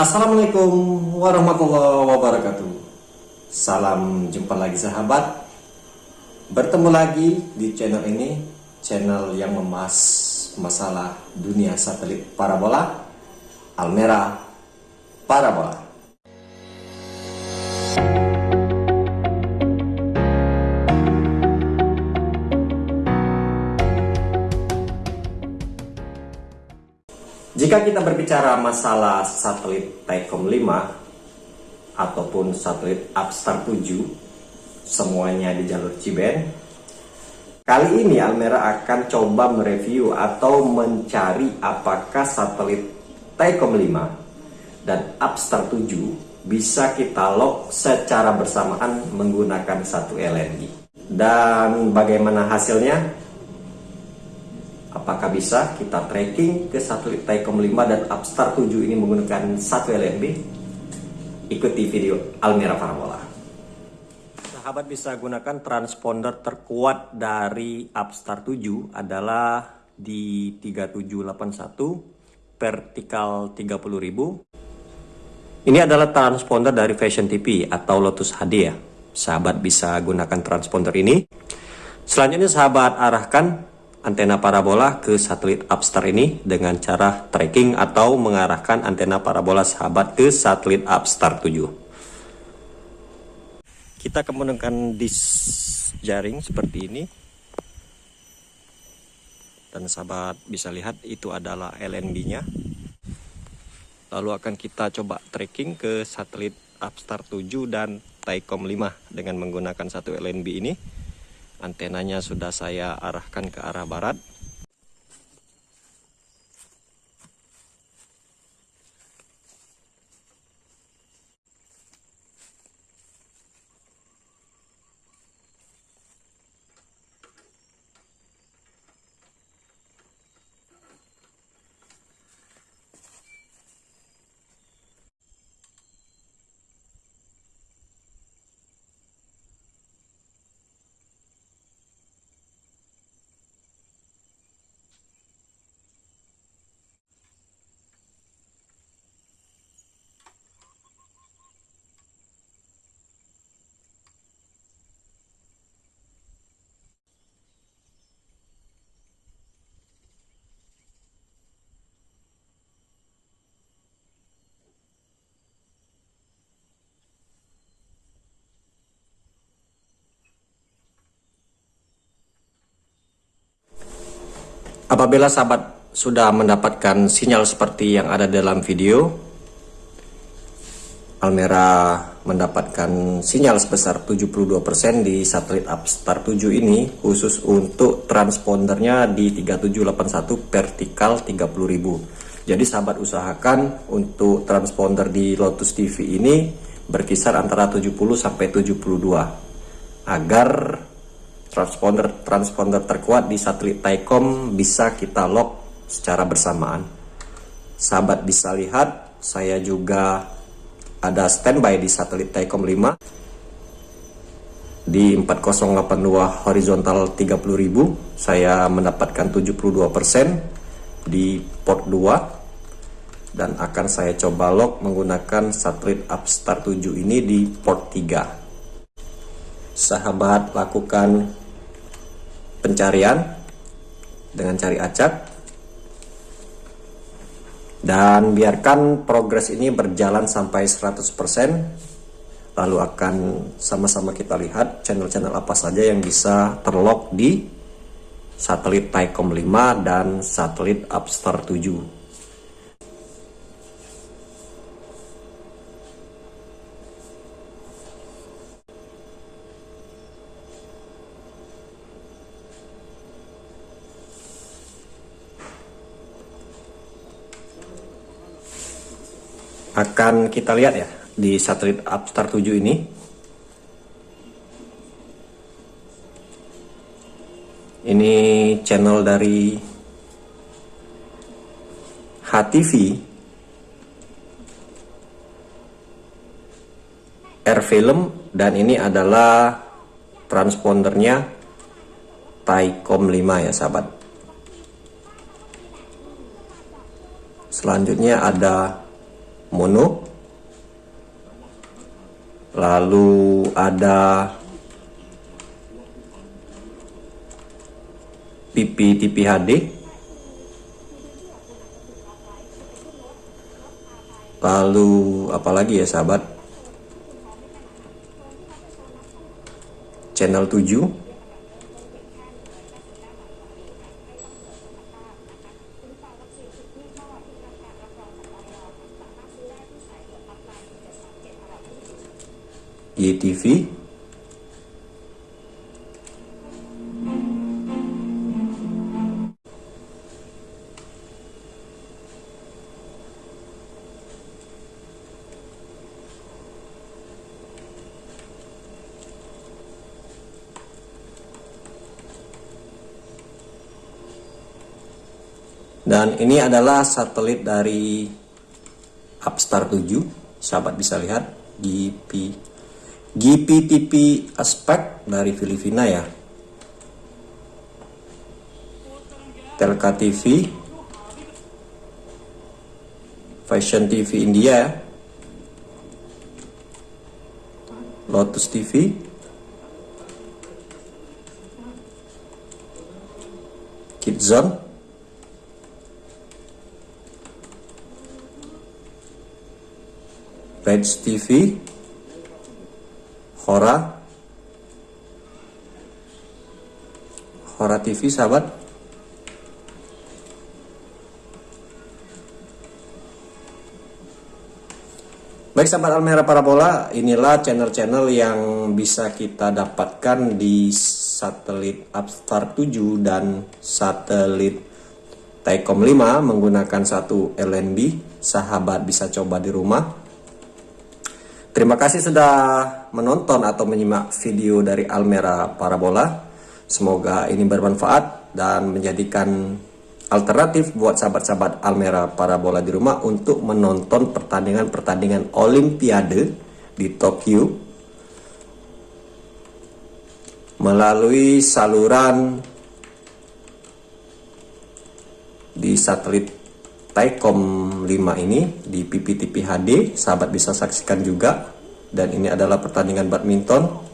Assalamualaikum warahmatullahi wabarakatuh. Salam jumpa lagi sahabat. Bertemu lagi di channel ini Channel yang membahas masalah dunia satelit parabola Almera Parabola Jika kita berbicara masalah satelit Taikom 5 ataupun satelit Upstar 7 semuanya di jalur Ciben kali ini Almera akan coba mereview atau mencari apakah satelit Taikom 5 dan Upstar 7 bisa kita lock secara bersamaan menggunakan satu LNG dan bagaimana hasilnya Apakah bisa kita tracking ke satelit Taikom 5 dan Upstar 7 ini menggunakan satu LNB? Ikuti video Almera Parabola. Sahabat bisa gunakan transponder terkuat dari Upstar 7 adalah di 3781 vertikal 30.000. Ini adalah transponder dari Fashion TV atau Lotus HD ya. Sahabat bisa gunakan transponder ini. Selanjutnya sahabat arahkan antena parabola ke satelit Upstar ini dengan cara tracking atau mengarahkan antena parabola sahabat ke satelit Upstar 7. Kita menggunakan disk jaring seperti ini. Dan sahabat bisa lihat itu adalah LNB-nya. Lalu akan kita coba tracking ke satelit Upstar 7 dan Taikom 5 dengan menggunakan satu LNB ini antenanya sudah saya arahkan ke arah barat Apabila sahabat sudah mendapatkan sinyal seperti yang ada dalam video, Almera mendapatkan sinyal sebesar 72% di satelit Upstar 7 ini khusus untuk transpondernya di 3781 vertikal 30.000. Jadi sahabat usahakan untuk transponder di Lotus TV ini berkisar antara 70 sampai 72 agar transponder transponder terkuat di satelit Taikom bisa kita lock secara bersamaan. Sahabat bisa lihat, saya juga ada standby di satelit Taikom 5 di 4082 horizontal 30.000 saya mendapatkan 72% di port 2 dan akan saya coba lock menggunakan satelit Upstar 7 ini di port 3 sahabat lakukan pencarian dengan cari acak. Dan biarkan progres ini berjalan sampai 100% lalu akan sama-sama kita lihat channel-channel apa saja yang bisa terlock di satelit Taikom 5 dan satelit Upstar 7 akan kita lihat ya di satelit Upstar 7 ini. Ini channel dari HTV Air Film dan ini adalah transpondernya Taikom 5 ya sahabat. Selanjutnya ada mono. Lalu ada pipi HD lalu apalagi ya sahabat? Channel 7 YTV dan ini adalah satelit dari Upstar 7 sahabat bisa lihat GP GPTP aspek dari Filipina ya. Telka TV Fashion TV India ya Lotus TV Kidzone Page TV Hora. Hora TV sahabat. Baik sahabat Almera Parabola inilah channel-channel yang bisa kita dapatkan di satelit Upstart 7 dan satelit Taikom 5 menggunakan satu LNB sahabat bisa coba di rumah Terima kasih sudah menonton atau menyimak video dari Almera Parabola. Semoga ini bermanfaat dan menjadikan alternatif buat sahabat-sahabat Almera Parabola di rumah untuk menonton pertandingan-pertandingan Olimpiade di Tokyo melalui saluran di satelit Taikom 5 ini di PPTP HD sahabat bisa saksikan juga. Dan ini adalah pertandingan badminton